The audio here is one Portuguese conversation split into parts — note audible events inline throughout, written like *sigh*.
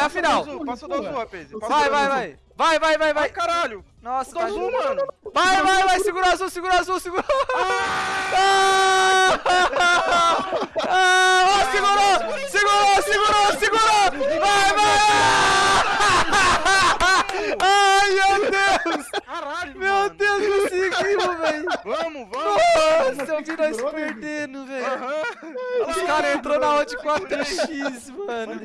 é a final. Passa do azul, Rapaze. Vai, vai, vai. Vai, vai, vai, Ai, vai. caralho. Nossa, Do tá azul, mano. Vai, vai, vai, segura azul, segura azul, segura. Ah! Ah! Ó, segurou, segurou, segurou, segurou. Vai, vai. Ai, meu Deus. Caralho, Meu. Deus, conseguimos, velho. Vamos, vamos. Nossa, eu vi nós perdendo, velho. Os caras entrou na odd 4x, mano.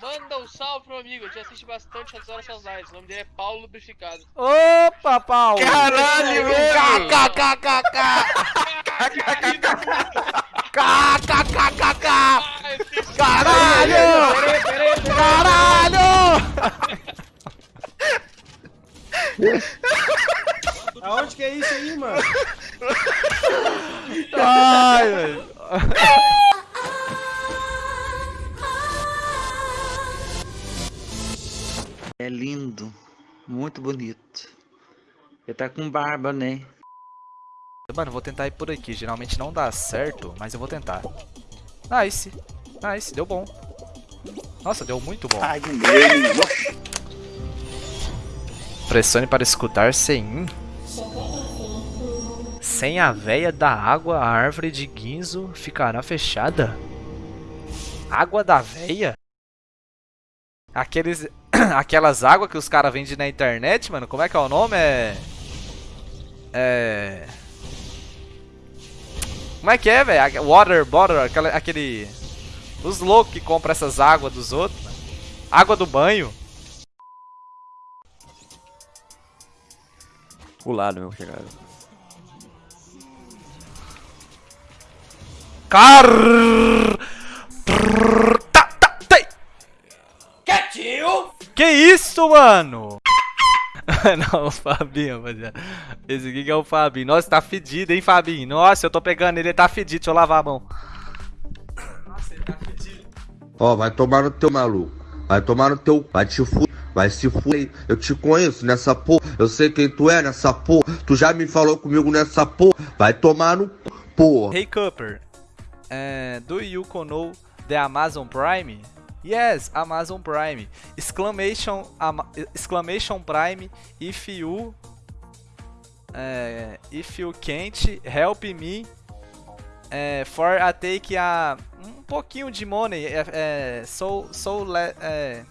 Manda um salve pro amigo, eu já assisti bastante as horas suas lives. O nome dele é Paulo Lubrificado. Opa, Paulo. Caralho, velho. KKKKK. KKKKK. Caralho! Caralho! Aonde que é isso aí, mano? Ai, velho. É lindo, muito bonito. Ele tá com barba, né? Mano, eu vou tentar ir por aqui. Geralmente não dá certo, mas eu vou tentar. Nice. Nice, deu bom. Nossa, deu muito bom. Ai, meu. Pressione para escutar sem Sem a veia da água, a árvore de guinzo ficará fechada. Água da veia? Aqueles, *clears throat* aquelas águas que os caras vendem na internet, mano. Como é que é o nome? É. É. Como é que é, velho? Water bottle, aquela- aquele. Os loucos que compram essas águas dos outros. mano. Água do banho. O lado, meu chegado. Car... Trrr, Que isso, mano? *laughs* Não, o Fabinho, rapaziada. Esse aqui que é o Fabinho. Nossa, tá fedido, hein, Fabinho? Nossa, eu tô pegando ele, ele tá fedido. Deixa eu lavar a mão. Nossa, ele tá fedido. Ó, vai tomar no teu maluco. Vai tomar no teu. Vai te fu. Vai se fuder. Eu te conheço nessa porra. Eu sei quem tu é nessa porra. Tu já me falou comigo nessa porra. Vai tomar no porra. Hey, Cooper. eh, do you know the Amazon Prime? Yes, Amazon Prime. Exclamation, ama- exclamation Prime if you eh, if you can't help me eh, for a take a um pouquinho de money eh, eh, so so le, eh,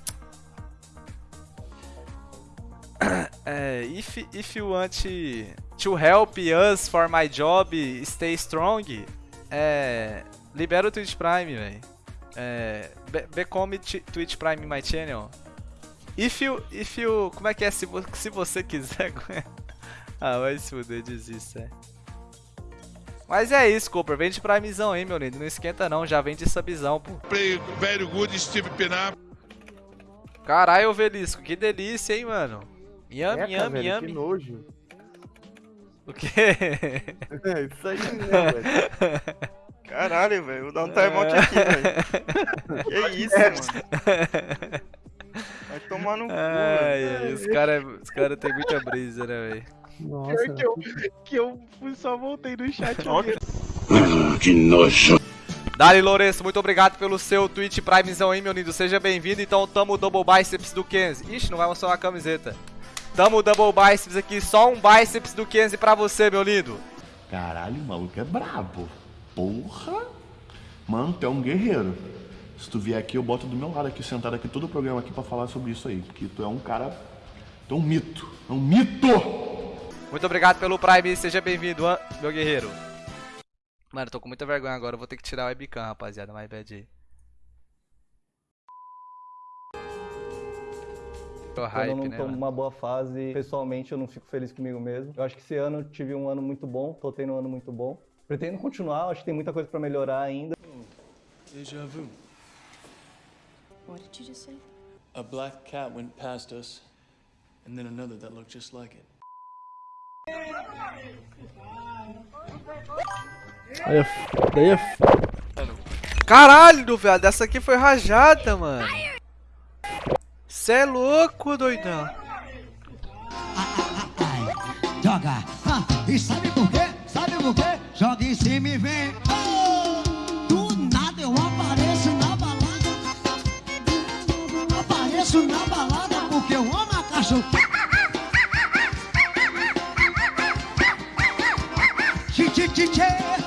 *coughs* eh, if if you want to help us for my job stay strong é, libera o Twitch Prime, velho. É, be- become Twitch Prime my channel. If you, if you, como é que é se, vo- se você quiser? *laughs* ah, vai se fuder, desista. É. Mas é isso, Cooper. Vende Primezão aí, meu lindo. Não esquenta não, já vende subzão, pô. Play very good Steve Pinar. Caralho, Velisco, que delícia, hein, mano. Yami, Eca, yami, velho, yami. Que nojo. O quê? *laughs* É isso aí, né, velho? *laughs* Caralho, velho. Vou dar um timeout aqui, velho. *laughs* Que isso, mano. Vai tomar no cu, velho. Os caras os cara tem muita brisa, né, velho? Nossa. que eu, que eu só voltei no chat Ó, ali. Dali Lourenço, muito obrigado pelo seu Twitch Primezão aí, meu lindo. Seja bem-vindo. Então, tamo o Double Biceps do Kenzie. Ixi, não vai mostrar uma camiseta. Tamo o Double Biceps aqui, só um Biceps do Kenzie pra você, meu lindo. Caralho, o maluco é brabo. Porra! Mano, tu é um guerreiro. Se tu vier aqui, eu boto do meu lado aqui, sentado aqui, todo o programa aqui pra falar sobre isso aí. Porque tu é um cara. Tu é um mito. É um mito! Muito obrigado pelo Prime, seja bem-vindo, meu guerreiro. Mano, tô com muita vergonha agora, eu vou ter que tirar o webcam, rapaziada, mais bad aí. Tô Quando eu não né, tô numa boa fase, pessoalmente eu não fico feliz comigo mesmo. Eu acho que esse ano eu tive um ano muito bom, tô tendo um ano muito bom. Pretendo continuar, acho que tem muita coisa pra melhorar ainda. Deja vu. What did you just say? A black cat went past us, and then another that looked just like it. Aí é f... Daí é f... Caralho, velho, essa aqui foi rajada, mano. Cê é louco, doidão. Joga. Ah, e sabe por quê? Sabe por quê? joga em cima e vem. Do nada eu apareço na balada. Apareço na balada porque eu amo a cachorro. Tchê, tchê, tchê, tchê.